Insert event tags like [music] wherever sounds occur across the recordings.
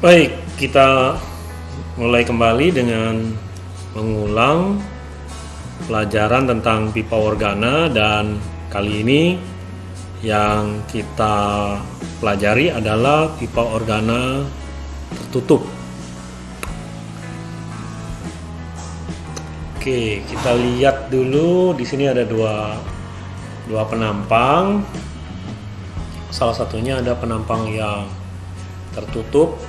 Baik, kita mulai kembali dengan mengulang pelajaran tentang pipa organa dan kali ini yang kita pelajari adalah pipa organa tertutup. Oke, kita lihat dulu di sini ada dua dua penampang. Salah satunya ada penampang yang tertutup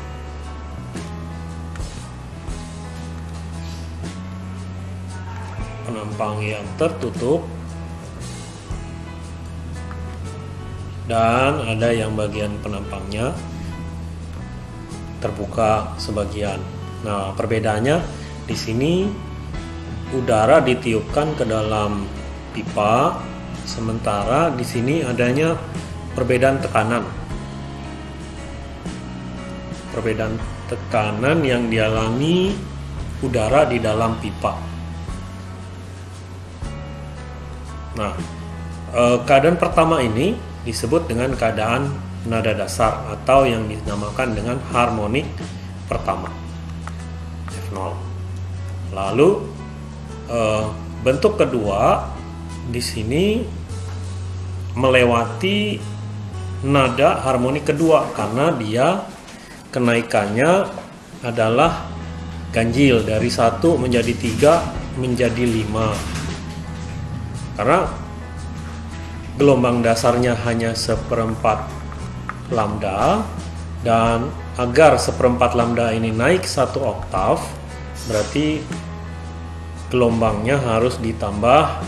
penampang yang tertutup dan ada yang bagian penampangnya terbuka sebagian. Nah, perbedaannya di sini udara ditiupkan ke dalam pipa sementara di sini adanya perbedaan tekanan. Perbedaan tekanan yang dialami udara di dalam pipa. Nah, eh, keadaan pertama ini disebut dengan keadaan nada dasar atau yang dinamakan dengan harmonik pertama F0. Lalu eh, bentuk kedua di sini melewati nada harmonik kedua karena dia kenaikannya adalah ganjil dari satu menjadi tiga menjadi lima karena gelombang dasarnya hanya seperempat lambda dan agar seperempat lambda ini naik satu oktav berarti gelombangnya harus ditambah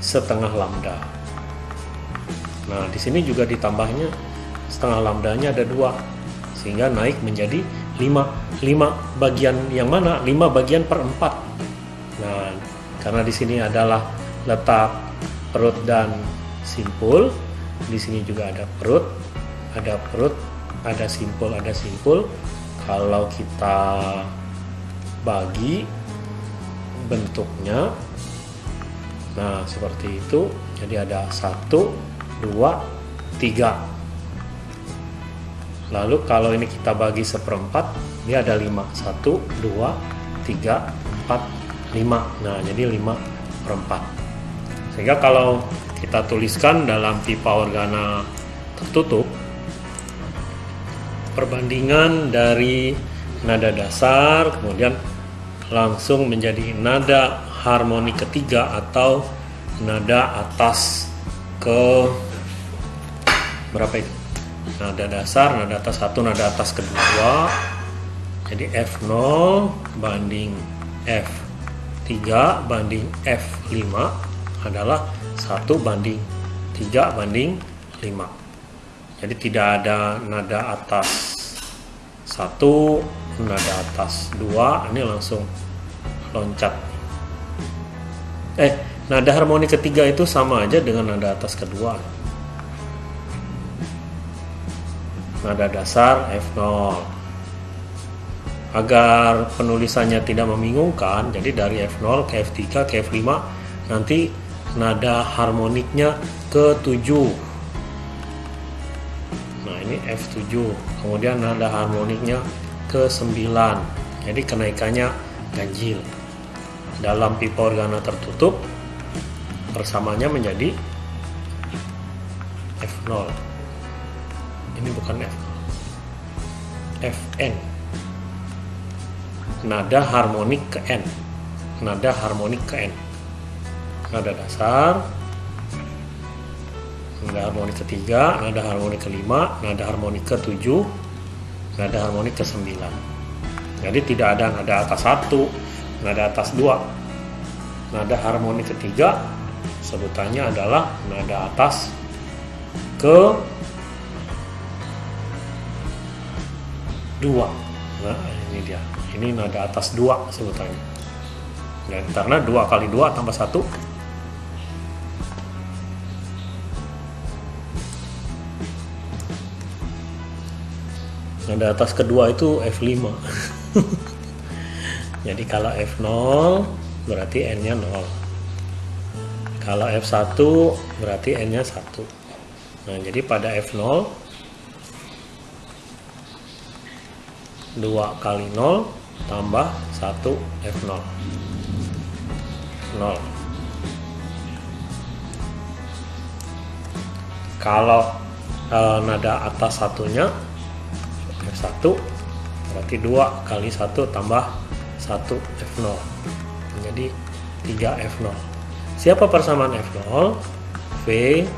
setengah lambda. Nah di sini juga ditambahnya setengah lambdanya ada dua sehingga naik menjadi lima lima bagian yang mana? Lima bagian per empat. Nah karena di sini adalah letak perut dan simpul. Di sini juga ada perut, ada perut, ada simpul, ada simpul. Kalau kita bagi bentuknya, nah seperti itu. Jadi ada satu, dua, tiga. Lalu kalau ini kita bagi seperempat, dia ada lima. Satu, dua, tiga, empat, lima. Nah jadi lima perempat. Sehingga kalau kita tuliskan dalam pipa organa tertutup, perbandingan dari nada dasar kemudian langsung menjadi nada harmoni ketiga atau nada atas ke berapa itu? Nada dasar, nada atas satu, nada atas kedua. Jadi F0 banding F3 banding F5 adalah satu banding 3 banding 5 jadi tidak ada nada atas. Satu nada atas. Dua ini langsung loncat. Eh nada harmoni ketiga itu sama aja dengan nada atas kedua. Nada dasar F0 agar penulisannya tidak membingungkan jadi dari F0 ke F3 ke F5 nanti nada harmoniknya ke 7 nah ini F7 kemudian nada harmoniknya ke 9 jadi kenaikannya ganjil. Dalam pipa organa tertutup persamanya menjadi F0 ini bukan F0 Fn. Nada harmonik ke N. Nada harmonik ke N nada dasar. Nada harmonik ketiga nada harmonik kelima nada harmonik ketujuh nada harmonik ke sembilan jadi tidak ada nada atas satu nada atas dua. Nada harmonik ketiga sebutannya adalah nada atas ke dua. Nah ini dia. Ini nada atas dua sebutannya. Dan karena dua kali dua tambah satu nada atas kedua itu F5 [laughs] jadi kalau F0 berarti N nya 0 kalau F1 berarti N nya 1 nah jadi pada F0 2 kali 0 tambah 1 F0 0 kalau e, nada atas satunya F1 berarti 2 kali 1 tambah 1 F0 menjadi 3 F0 siapa persamaan F0 V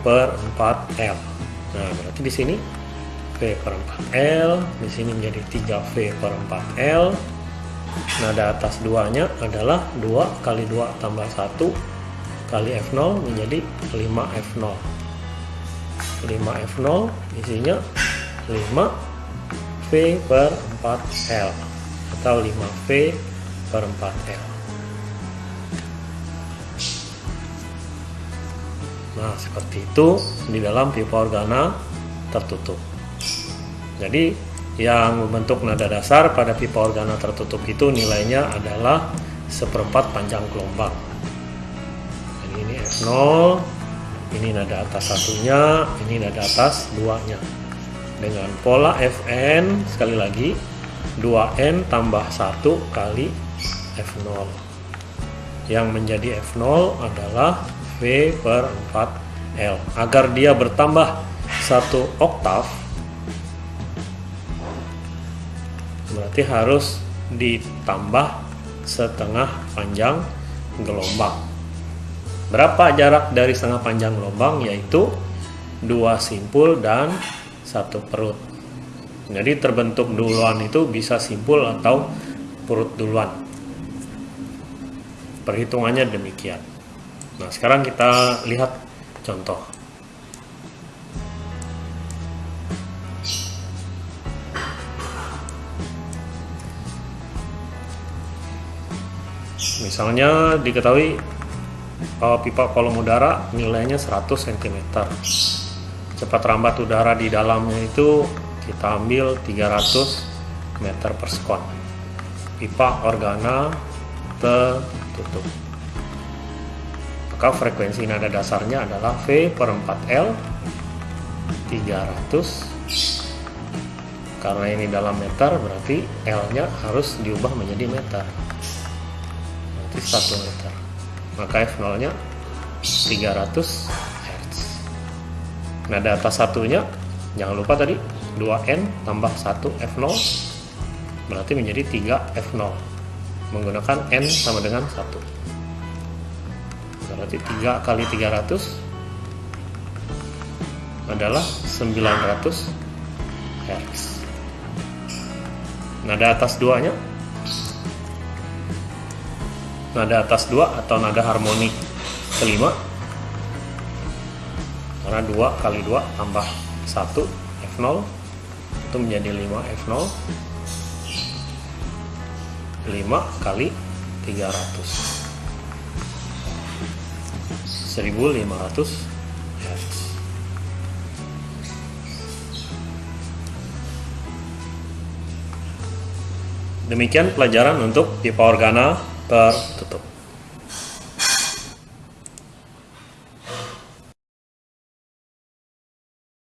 per 4L nah berarti di sini V per 4L di sini menjadi 3V per 4L nada atas duanya adalah 2 kali 2 tambah 1 kali F0 menjadi 5F0 5F0 isinya 5 V per 4L atau 5V per 4L nah seperti itu di dalam pipa organa tertutup jadi yang membentuk nada dasar pada pipa organa tertutup itu nilainya adalah seperempat panjang gelombang. Jadi ini F0, ini nada atas satunya, ini nada atas duanya. Dengan pola Fn, sekali lagi, 2N tambah 1 kali F0. Yang menjadi F0 adalah V per 4L. Agar dia bertambah satu oktav, berarti harus ditambah setengah panjang gelombang berapa jarak dari setengah panjang gelombang yaitu dua simpul dan satu perut. Jadi terbentuk duluan itu bisa simpul atau perut duluan. Perhitungannya demikian. Nah sekarang kita lihat contoh. Misalnya diketahui uh, pipa kolom udara nilainya 100 cm cepat rambat udara di dalamnya itu kita ambil 300 meter per sekon. Pipa organa tertutup. Maka frekuensi nada dasarnya adalah V per 4L 300 karena ini dalam meter berarti L nya harus diubah menjadi meter. 1 meter. Maka F0 nya 300 Hz nada atas satunya jangan lupa tadi 2N tambah 1 F0 berarti menjadi 3 F0 menggunakan N sama dengan 1 berarti 3 kali 300 adalah 900 Hz nada atas duanya. Nada atas 2 atau nada harmonik kelima karena 2 kali 2 tambah 1 F0 itu menjadi 5 F0 5 kali 300 1500 Hz Demikian pelajaran untuk pipa organa tertutup